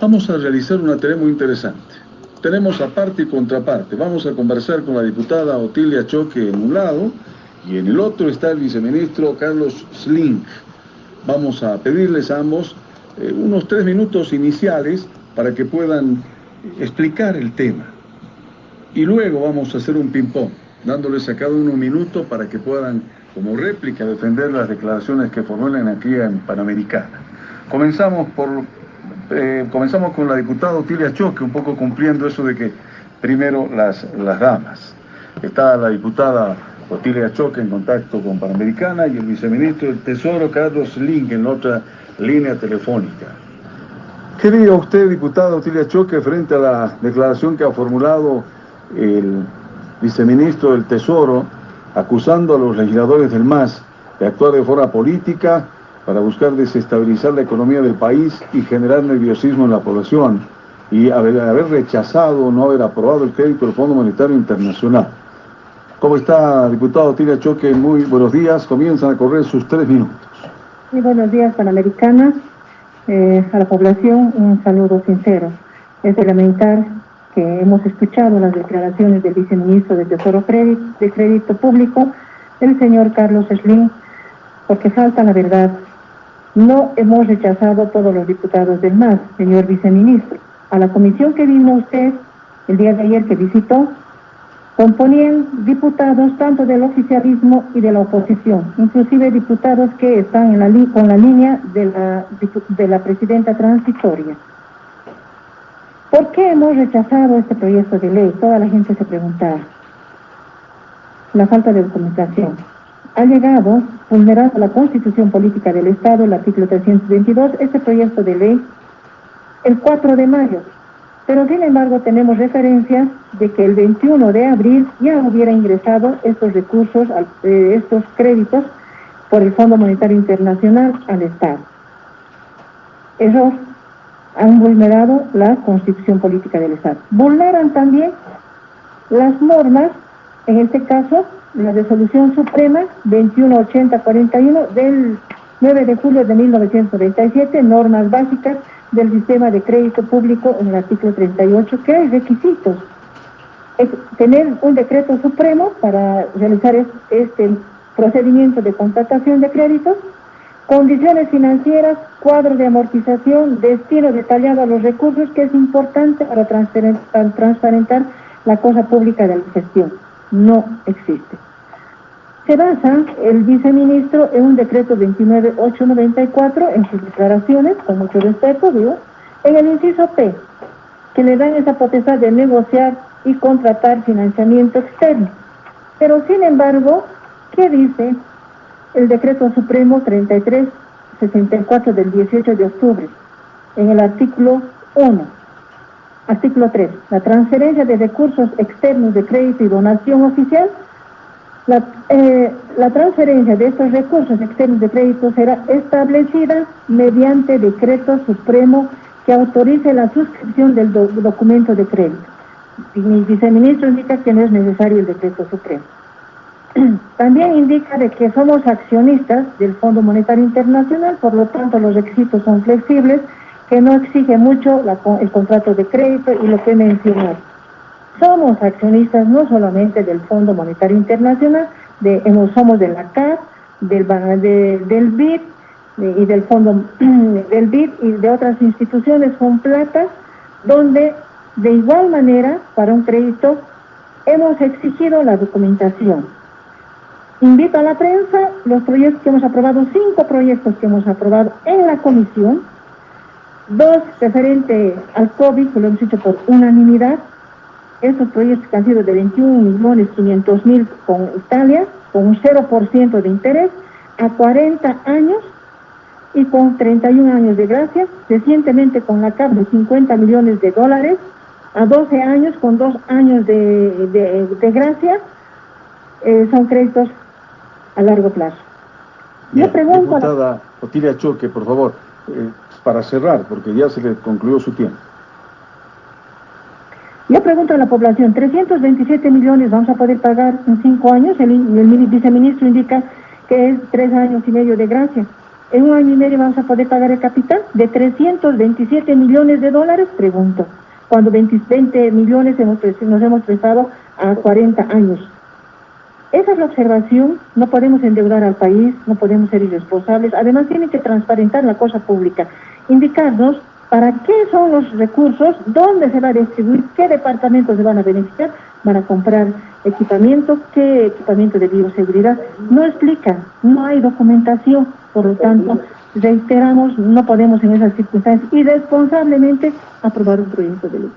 Vamos a realizar una tarea muy interesante. Tenemos aparte y contraparte. Vamos a conversar con la diputada Otilia Choque en un lado y en el otro está el viceministro Carlos Sling. Vamos a pedirles a ambos eh, unos tres minutos iniciales para que puedan explicar el tema. Y luego vamos a hacer un ping-pong, dándoles a cada uno un minuto para que puedan, como réplica, defender las declaraciones que formulan aquí en Panamericana. Comenzamos, por, eh, comenzamos con la diputada Otilia Choque, un poco cumpliendo eso de que primero las, damas. Está la diputada Otilia Choque en contacto con Panamericana y el viceministro del Tesoro, Carlos Link, en otra línea telefónica. ¿Qué diría usted, diputada Otilia Choque, frente a la declaración que ha formulado el viceministro del Tesoro, acusando a los legisladores del MAS de actuar de forma política para buscar desestabilizar la economía del país y generar nerviosismo en la población y haber, haber rechazado no haber aprobado el crédito del Fondo Monetario Internacional? ¿Cómo está, diputado Otilia Choque? Muy buenos días. Comienzan a correr sus tres minutos. Muy buenos días, Panamericana. Eh, a la población un saludo sincero. Es de lamentar que hemos escuchado las declaraciones del viceministro de Tesoro de Crédito Público, el señor Carlos Slim, porque falta la verdad. No hemos rechazado todos los diputados del MAS, señor viceministro. A la comisión que vino usted el día de ayer que visitó, componían diputados tanto del oficialismo y de la oposición, inclusive diputados que están en la con la línea de la, de la presidenta transitoria. ¿Por qué hemos rechazado este proyecto de ley? Toda la gente se preguntaba. La falta de documentación. Ha llegado, vulnerando la Constitución Política del Estado, el artículo 322, este proyecto de ley el 4 de mayo, pero sin embargo tenemos referencias de que el 21 de abril ya hubiera ingresado estos recursos, eh, estos créditos por el Fondo Monetario Internacional al Estado. Esos han vulnerado la constitución política del Estado. Vulneran también las normas, en este caso, la resolución suprema 218041 del 9 de julio de 1997, normas básicas del sistema de crédito público en el artículo 38, que hay requisitos. Tener un decreto supremo para realizar este procedimiento de contratación de créditos, condiciones financieras, cuadro de amortización, destino detallado a los recursos, que es importante para transparentar la cosa pública de la gestión. No existe. Se basa el viceministro en un decreto 29894 en sus declaraciones, con mucho respeto, digo, en el inciso P, que le dan esa potestad de negociar y contratar financiamiento externo. Pero sin embargo, ¿qué dice el decreto supremo 3364 del 18 de octubre? En el artículo 1. Artículo 3. La transferencia de recursos externos de crédito y donación oficial la, eh, la, transferencia de estos recursos externos de crédito será establecida mediante decreto supremo que autorice la suscripción del documento de crédito. Mi viceministro indica que no es necesario el decreto supremo. También indica de que somos accionistas del Fondo Monetario Internacional, por lo tanto los requisitos son flexibles, que no exige mucho el contrato de crédito y lo que mencionó. Somos accionistas no solamente del Fondo Monetario Internacional, de, somos de la CAP, del, del BID y del Fondo del BID y de otras instituciones con plata, donde de igual manera, para un crédito, hemos exigido la documentación. Invito a la prensa los proyectos que hemos aprobado, cinco proyectos que hemos aprobado en la comisión, dos referente al COVID, que lo hemos hecho por unanimidad, estos proyectos que han sido de 21 millones 500 mil con Italia, con un 0% de interés, a 40 años y con 31 años de gracia, recientemente con la CAP de 50 millones de dólares, a 12 años con 2 años de, de, gracia, eh, son créditos a largo plazo. Yo pregunto... Diputada Otilia Choque, por favor, eh, para cerrar, porque ya se le concluyó su tiempo. Yo pregunto a la población, 327 millones vamos a poder pagar en cinco años, el, el viceministro indica que es tres años y medio de gracia. en un año y medio vamos a poder pagar el capital de 327 millones de dólares, pregunto, cuando 20, millones hemos, nos hemos prestado a 40 años. Esa es la observación, no podemos endeudar al país, no podemos ser irresponsables, además tiene que transparentar la cosa pública, indicarnos para qué son los recursos, dónde se va a distribuir, qué departamentos se van a beneficiar, van a comprar equipamiento, qué equipamiento de bioseguridad, no explica, no hay documentación, por lo tanto, reiteramos, no podemos en esas circunstancias irresponsablemente aprobar un proyecto de ley.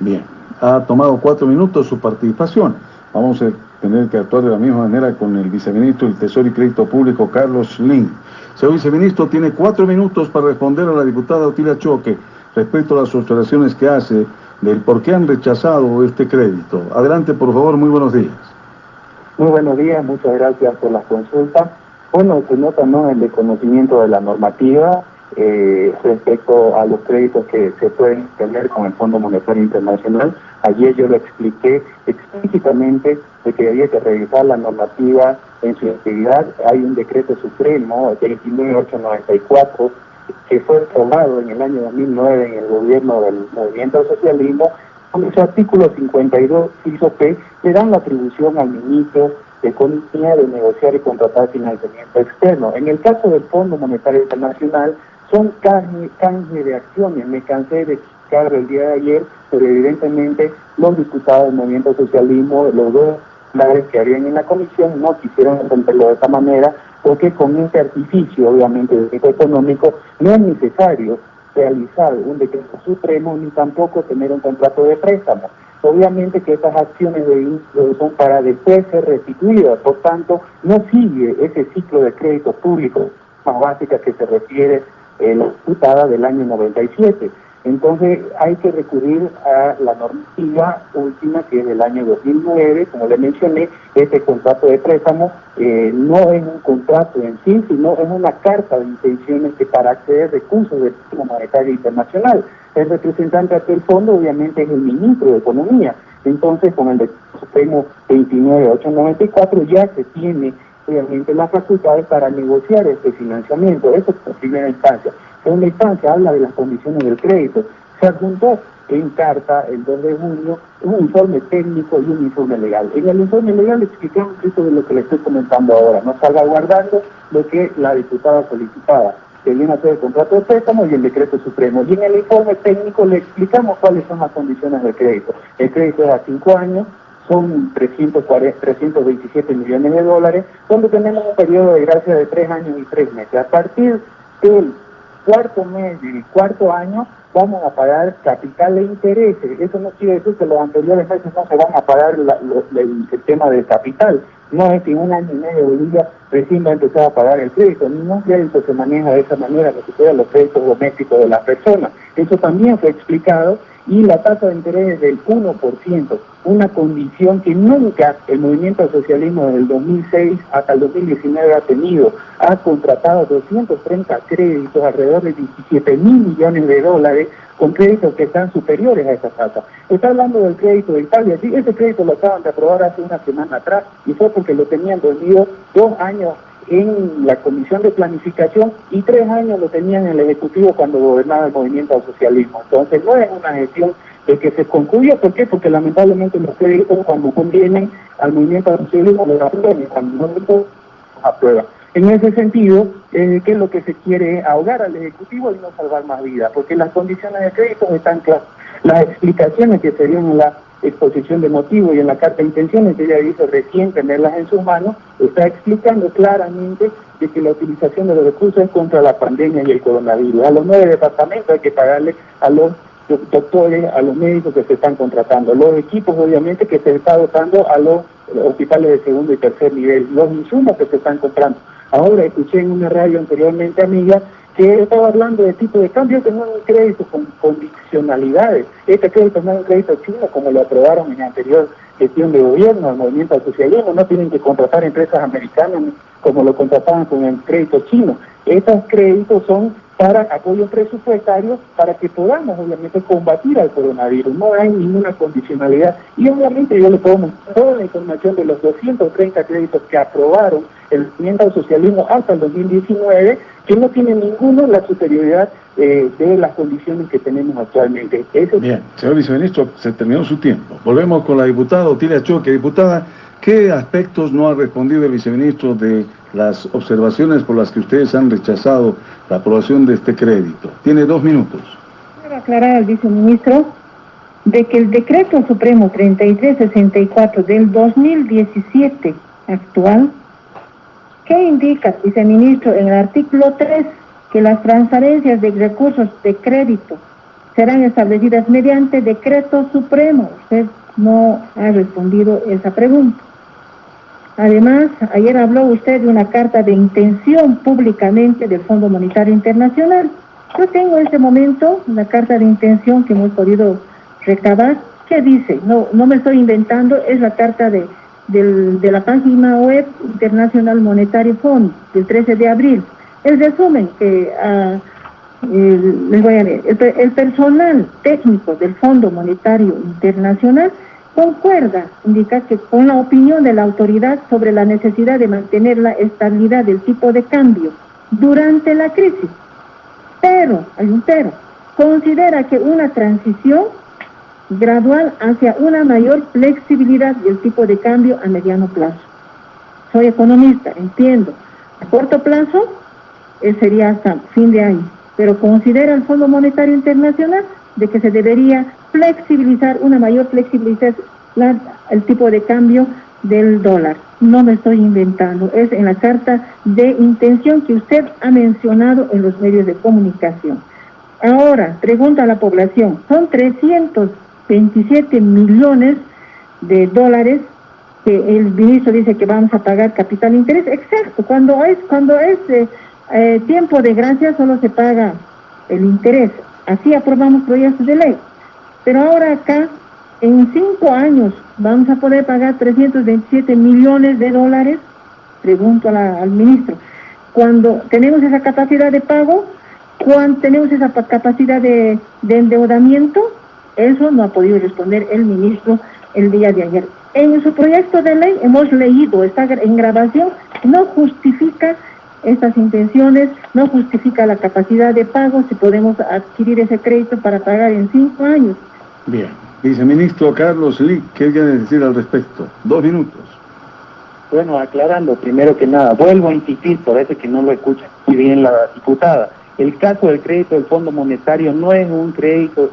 Bien, ha tomado cuatro minutos su participación. Vamos a tener que actuar de la misma manera con el viceministro del Tesoro y Crédito Público, Carlos Lin. Señor viceministro, tiene cuatro minutos para responder a la diputada Otilia Choque respecto a las observaciones que hace del por qué han rechazado este crédito. Adelante, por favor, muy buenos días. Muy buenos días, muchas gracias por la consulta. Bueno, se nota ¿no? el desconocimiento de la normativa eh, respecto a los créditos que se pueden tener con el Fondo Monetario Internacional. Ayer yo lo expliqué explícitamente de que había que revisar la normativa en su integridad. Hay un decreto supremo, el 29894, que fue aprobado en el año 2009 en el gobierno del movimiento socialismo, con su artículo 52, iso P, le dan la atribución al ministro de Economía de negociar y contratar financiamiento externo. En el caso del Fondo Monetario Internacional, son canje, de acciones. Me cansé de explicarlo el día de ayer, pero evidentemente los diputados del movimiento socialismo, los dos que habían en la comisión, no quisieron entenderlo de esta manera, porque con este artificio, obviamente, de tipo económico, no es necesario realizar un decreto supremo ni tampoco tener un contrato de préstamo. Obviamente que estas acciones de son para después ser restituidas, por tanto, no sigue ese ciclo de crédito público más básica que se refiere la diputada del año 97. Entonces hay que recurrir a la normativa última que es del año 2009, como le mencioné, este contrato de préstamo eh, no es un contrato en sí, sino es una carta de intenciones que para acceder recursos del Fondo Monetario Internacional. El representante del fondo obviamente es el ministro de Economía. Entonces con el decreto supremo 29894 ya se tiene obviamente las facultades para negociar este financiamiento. Eso es la primera instancia. Segunda instancia habla de las condiciones del crédito. Se adjuntó en carta el 2 de junio un informe técnico y un informe legal. En el informe legal explicamos esto de lo que le estoy comentando ahora, no salvaguardando lo que la diputada solicitaba, que viene a ser el contrato de préstamo y el decreto supremo. Y en el informe técnico le explicamos cuáles son las condiciones del crédito. El crédito es a cinco años, son 340, 327 millones de dólares, donde tenemos un periodo de gracia de tres años y tres meses. A partir del cuarto mes y cuarto año vamos a pagar capital e intereses. Eso no quiere decir que los anteriores meses no se van a pagar el, tema del capital. No es que un año y medio Bolivia recién va a empezar a pagar el crédito. Ningún crédito se maneja de esa manera, que se los créditos domésticos de las personas. Eso también fue explicado y la tasa de interés es del 1%, una condición que nunca el movimiento al socialismo desde el 2006 hasta el 2019 ha tenido. Ha contratado 230 créditos, alrededor de 17 mil millones de dólares, con créditos que están superiores a esa tasa. Está hablando del crédito de Italia, sí, ese crédito lo acaban de aprobar hace una semana atrás y fue porque lo tenían dormido dos años en la Comisión de Planificación y tres años lo tenían en el Ejecutivo cuando gobernaba el movimiento al socialismo. Entonces no es una gestión de que se concluya, ¿por qué? Porque lamentablemente los créditos cuando convienen al movimiento al socialismo lo aprueban y cuando no aprueba. En ese sentido, eh, ¿qué es lo que se quiere? Ahogar al Ejecutivo y no salvar más vidas, porque las condiciones de crédito están claras. Las explicaciones que se dieron la exposición de motivos y en la carta de intenciones que ella dice recién tenerlas en sus manos, está explicando claramente de que la utilización de los recursos es contra la pandemia y el coronavirus. A los nueve departamentos hay que pagarle a los doctores, a los médicos que se están contratando, los equipos obviamente que se está dotando a los hospitales de segundo y tercer nivel, los insumos que se están comprando. Ahora escuché en una radio anteriormente, amiga, que estaba hablando de tipo de cambio, que no es un crédito con condicionalidades. Este crédito no es un crédito chino como lo aprobaron en la anterior gestión de gobierno, el movimiento al socialismo, no tienen que contratar empresas americanas como lo contrataban con el crédito chino. Estos créditos son para apoyo presupuestario para que podamos obviamente combatir al coronavirus. No hay ninguna condicionalidad y obviamente yo le puedo mostrar toda la información de los 230 créditos que aprobaron el movimiento al socialismo hasta el 2019 que no tienen ninguno la superioridad eh, de las condiciones que tenemos actualmente. Bien, señor viceministro, se terminó su tiempo. Volvemos con la diputada Otilia Choque. Diputada, ¿qué aspectos no ha respondido el viceministro de las observaciones por las que ustedes han rechazado la aprobación de este crédito. Tiene dos minutos. Quiero aclarar al viceministro de que el decreto supremo 3364 del 2017 actual, que indica, viceministro, en el artículo 3, que las transferencias de recursos de crédito serán establecidas mediante decreto supremo. Usted no ha respondido esa pregunta. Además, ayer habló usted de una carta de intención públicamente del Fondo Monetario Internacional. Yo tengo en este momento una carta de intención que hemos podido recabar. ¿Qué dice? No, no me estoy inventando, es la carta de, de la página web Internacional Monetario Fund del 13 de abril. El resumen que uh, leer. el personal técnico del Fondo Monetario Internacional concuerda, indica que con la opinión de la autoridad sobre la necesidad de mantener la estabilidad del tipo de cambio durante la crisis. Pero, hay un pero, considera que una transición gradual hacia una mayor flexibilidad del tipo de cambio a mediano plazo. Soy economista, entiendo. A corto plazo eh, sería hasta fin de año, pero considera el Fondo Monetario Internacional de que se debería flexibilizar, una mayor flexibilidad, el tipo de cambio del dólar. No me estoy inventando, es en la carta de intención que usted ha mencionado en los medios de comunicación. Ahora, pregunta a la población, son 327 millones de dólares que el ministro dice que vamos a pagar capital interés. Exacto, cuando es, cuando es eh, eh, tiempo de gracia solo se paga el interés. Así aprobamos proyectos de ley. Pero ahora acá, en cinco años, vamos a poder pagar 327 millones de dólares, pregunto al ministro. Cuando tenemos esa capacidad de pago, cuando tenemos esa capacidad de, de endeudamiento, eso no ha podido responder el ministro el día de ayer. En su proyecto de ley hemos leído, está en grabación, no justifica estas intenciones, no justifica la capacidad de pago si podemos adquirir ese crédito para pagar en cinco años. Bien. Viceministro Carlos Lee, ¿qué quiere decir al respecto? Dos minutos. Bueno, aclarando, primero que nada, vuelvo a insistir, por eso que no lo escucha muy bien la diputada. El caso del crédito del Fondo Monetario no es un crédito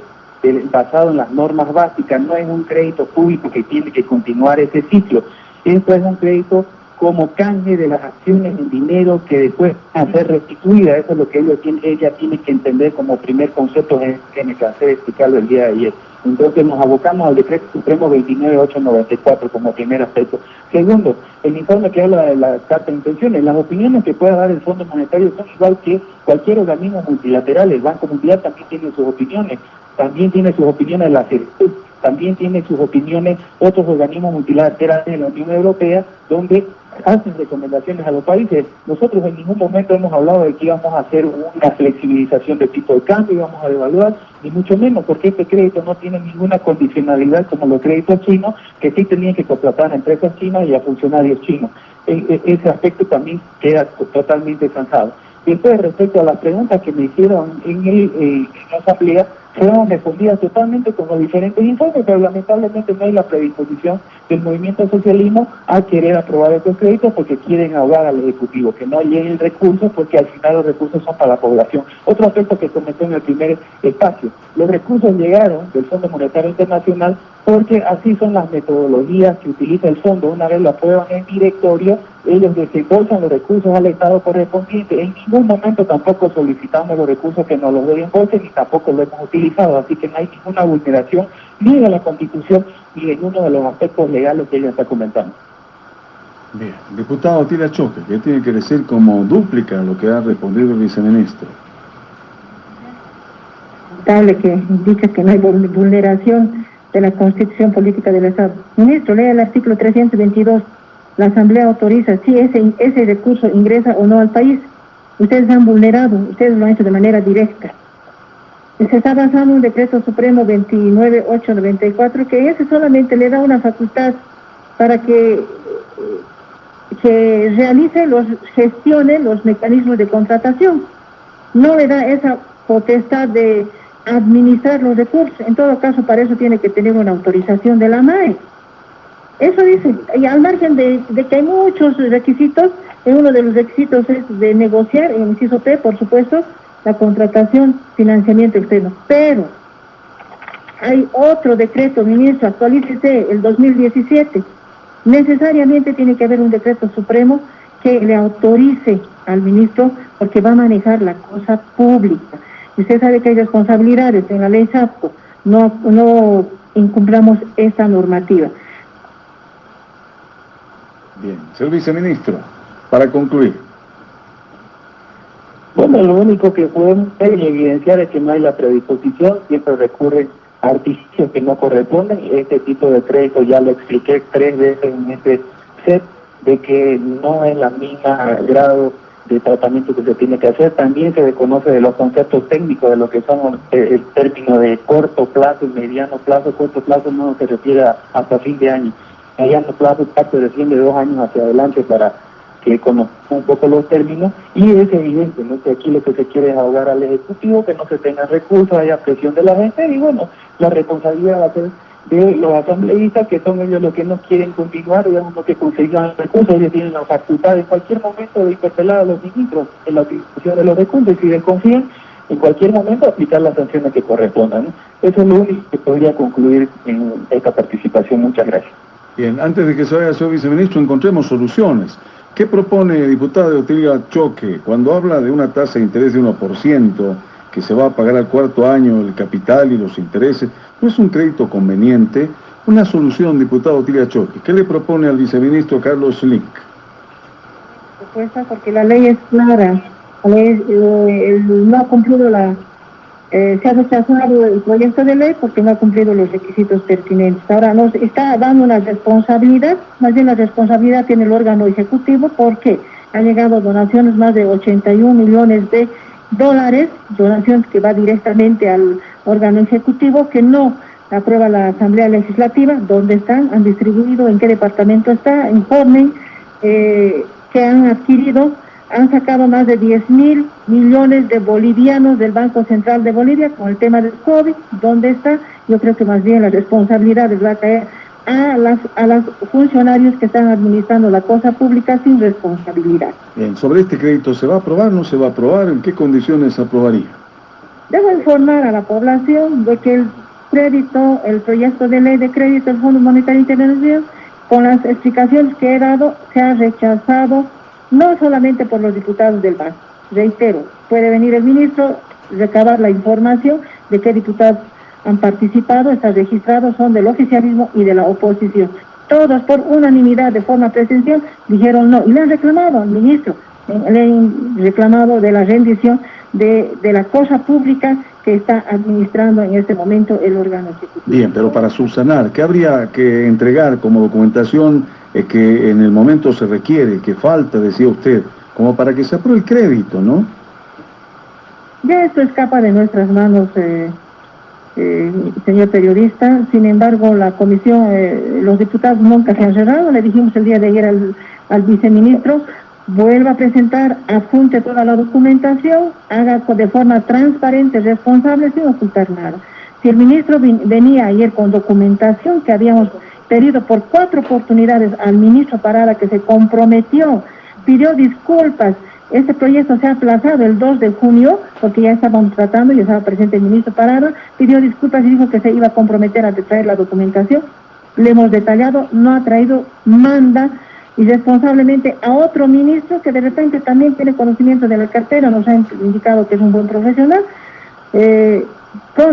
basado en las normas básicas, no es un crédito público que tiene que continuar ese ciclo. Esto es un crédito como canje de las acciones en dinero que después van a ser restituidas. Eso es lo que ella tiene, ella tiene que entender como primer concepto que me cansé de explicarlo el día de ayer. Entonces nos abocamos al decreto supremo 29894 como primer aspecto. Segundo, el informe que habla de la carta de intenciones, las opiniones que pueda dar el Fondo Monetario son igual que cualquier organismo multilateral. El Banco Mundial también tiene sus opiniones, también tiene sus opiniones la CERTUC, también tiene sus opiniones otros organismos multilaterales de la Unión Europea, donde hacen recomendaciones a los países. Nosotros en ningún momento hemos hablado de que íbamos a hacer una flexibilización de tipo de cambio, íbamos a devaluar, ni mucho menos, porque este crédito no tiene ninguna condicionalidad como los créditos chinos, que sí tenían que contratar a empresas chinas y a funcionarios chinos. E, e, ese aspecto también queda totalmente cansado. Después, respecto a las preguntas que me hicieron en, el, en la asamblea, fueron respondidas totalmente con los diferentes informes, pero lamentablemente no hay la predisposición del movimiento socialismo a querer aprobar estos créditos porque quieren ahogar al Ejecutivo, que no lleguen recursos porque al final los recursos son para la población. Otro aspecto que comentó en el primer espacio, los recursos llegaron del Fondo Monetario Internacional porque así son las metodologías que utiliza el fondo. Una vez lo aprueban en directorio, ellos desembolsan los recursos al Estado correspondiente. En ningún momento tampoco solicitamos los recursos que nos los desembolsen ni tampoco lo hemos utilizado. Así que no hay ninguna vulneración ni de la Constitución ni de ninguno de los aspectos legales que ella está comentando. Bien, diputado Tila Choque, ¿qué tiene que decir como dúplica lo que ha respondido el viceministro? que indica que no hay vulneración de la Constitución Política del Estado. Ministro, lea el artículo 322. La Asamblea autoriza si ese, ese recurso ingresa o no al país. Ustedes han vulnerado, ustedes lo han hecho de manera directa. Se está basando un decreto supremo 29894 que ese solamente le da una facultad para que, que realice los, gestione los mecanismos de contratación. No le da esa potestad de administrar los recursos. En todo caso, para eso tiene que tener una autorización de la MAE. Eso dice, y al margen de, que hay muchos requisitos, uno de los requisitos es de negociar, en el inciso por supuesto, la contratación, financiamiento externo. Pero hay otro decreto, ministro, actualícese el 2017. Necesariamente tiene que haber un decreto supremo que le autorice al ministro porque va a manejar la cosa pública. Usted sabe que hay responsabilidades en la ley SAPCO. No, no incumplamos esa normativa. Bien, señor viceministro, para concluir. Bueno, lo único que podemos evidenciar es que no hay la predisposición, siempre recurre a artificios que no corresponden. Este tipo de crédito ya lo expliqué tres veces en este set, de que no es la misma grado de tratamiento que se tiene que hacer. También se desconoce de los conceptos técnicos de lo que son eh, el, término de corto plazo y mediano plazo. Corto plazo no se refiere hasta fin de año mediano plazo parte recién de dos años hacia adelante para que conozcan un poco los términos y es evidente ¿no? que aquí lo que se quiere es ahogar al Ejecutivo, que no se tengan recursos, haya presión de la gente y bueno, la responsabilidad va a ser de los asambleístas que son ellos los que no quieren continuar, digamos, los que consigan recursos, ellos tienen la facultad en cualquier momento de interpelar a los ministros en la utilización de los recursos y si desconfían, en cualquier momento aplicar las sanciones que correspondan. Eso es lo único que podría concluir en esta participación. Muchas gracias. Bien, antes de que se vaya, señor viceministro, encontremos soluciones. ¿Qué propone diputada de Otilia Choque cuando habla de una tasa de interés de 1% que se va a pagar al cuarto año el capital y los intereses? ¿No es un crédito conveniente? Una solución, diputado Otilia Choque. ¿Qué le propone al viceministro Carlos Link? porque la ley es clara. Eh, no ha cumplido la eh, se ha rechazado el proyecto de ley porque no ha cumplido los requisitos pertinentes. Ahora nos está dando una responsabilidad, más bien la responsabilidad tiene el órgano ejecutivo porque han llegado donaciones más de 81 millones de dólares, donaciones que va directamente al órgano ejecutivo que no aprueba la Asamblea Legislativa, dónde están, han distribuido, en qué departamento está, informen eh, que han adquirido han sacado más de 10 mil millones de bolivianos del Banco Central de Bolivia con el tema del COVID. ¿Dónde está? Yo creo que más bien la responsabilidad va a caer a las a los funcionarios que están administrando la cosa pública sin responsabilidad. Bien, sobre este crédito, ¿se va a aprobar? ¿No se va a aprobar? ¿En qué condiciones aprobaría? Debo informar a la población de que el crédito, el proyecto de ley de crédito del Fondo Monetario Internacional, con las explicaciones que he dado, se ha rechazado no solamente por los diputados del banco. Reitero, puede venir el ministro, recabar la información de qué diputados han participado, están registrados, son del oficialismo y de la oposición. Todos por unanimidad de forma presencial dijeron no y le han reclamado al ministro, le han reclamado de la rendición de, de la cosa pública que está administrando en este momento el órgano ejecutivo. Bien, pero para subsanar, ¿qué habría que entregar como documentación eh, que en el momento se requiere, que falta, decía usted, como para que se apruebe el crédito, ¿no? Ya esto escapa de nuestras manos, eh, eh, señor periodista. Sin embargo, la comisión, los diputados nunca se han cerrado. Le dijimos el día de ayer al, al viceministro, vuelva a presentar, apunte toda la documentación, haga de forma transparente, responsable, sin ocultar nada. Si el ministro venía ayer con documentación que habíamos pedido por cuatro oportunidades al ministro Parada que se comprometió, pidió disculpas, este proyecto se ha aplazado el 2 de junio, porque ya estaban tratando, y estaba presente el ministro Parada, pidió disculpas y dijo que se iba a comprometer a traer la documentación. Le hemos detallado, no ha traído, manda irresponsablemente a otro ministro que de repente también tiene conocimiento de la cartera, nos ha indicado que es un buen profesional, eh,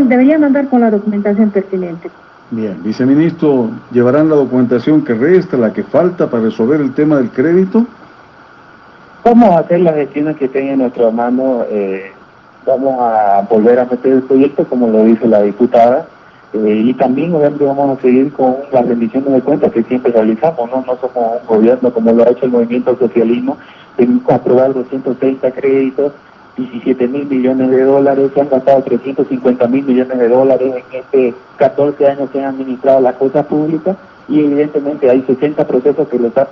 debería mandar con la documentación pertinente. Bien, viceministro, ¿llevarán la documentación que resta, la que falta para resolver el tema del crédito? Vamos a hacer las gestiones que tenga en nuestra mano, eh, vamos a volver a meter el proyecto como lo dice la diputada, eh, y también obviamente vamos a seguir con las rendiciones de cuentas que siempre realizamos, ¿no? No somos un gobierno como lo ha hecho el movimiento socialismo, aprobar 230 créditos, 17 mil millones de dólares, se han gastado 350 mil millones de dólares en este 14 años que han administrado la cosa pública y evidentemente hay 60 procesos que lo está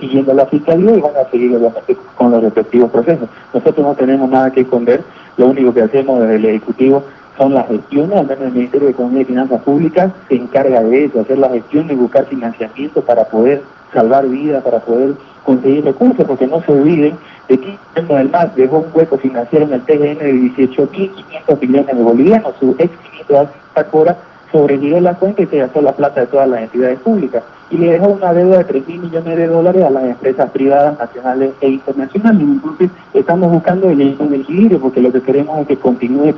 siguiendo la Fiscalía y van a seguir obviamente con los respectivos procesos. Nosotros no tenemos nada que esconder, lo único que hacemos desde el Ejecutivo son las gestiones, al menos el Ministerio de Economía y Finanzas Públicas se encarga de eso, hacer la gestión y buscar financiamiento para poder salvar vidas, para poder conseguir recursos, porque no se olviden de que el MAS dejó un hueco financiero en el TGN de 18.500 millones de bolivianos, su ex ministro Tacora sobrevivió la cuenta y se gastó la plata de todas las entidades públicas y le dejó una deuda de 3 mil millones de dólares a las empresas privadas nacionales e internacionales. Entonces estamos buscando el equilibrio porque lo que queremos es que continúe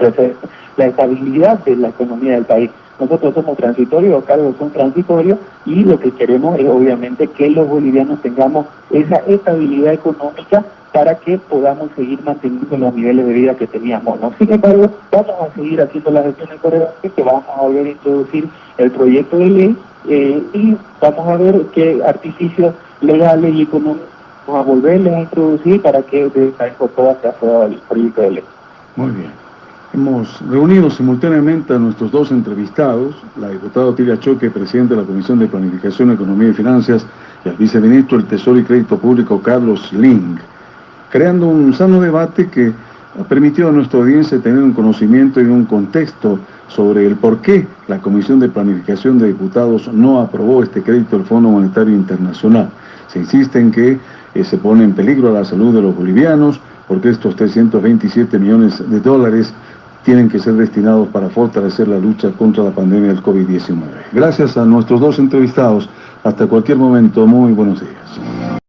la estabilidad de la economía del país. Nosotros somos transitorios, los cargos son transitorios y lo que queremos es obviamente que los bolivianos tengamos esa estabilidad económica para que podamos seguir manteniendo los niveles de vida que teníamos. Sin embargo, vamos a seguir haciendo las gestiones correctas, que vamos a volver a introducir el proyecto de ley eh, y vamos a ver qué artificios legales y económicos vamos a volverles a introducir para que de esta vez sea aprobado el proyecto de ley. Muy bien. Hemos reunido simultáneamente a nuestros dos entrevistados, la diputada Tilia Choque, presidente de la Comisión de Planificación, Economía y Finanzas, y al viceministro del Tesoro y Crédito Público, Carlos Ling creando un sano debate que ha permitido a nuestra audiencia tener un conocimiento y un contexto sobre el por qué la Comisión de Planificación de Diputados no aprobó este crédito del Fondo Monetario Internacional. Se insiste en que eh, se pone en peligro la salud de los bolivianos, porque estos 327 millones de dólares tienen que ser destinados para fortalecer la lucha contra la pandemia del COVID-19. Gracias a nuestros dos entrevistados. Hasta cualquier momento, muy buenos días.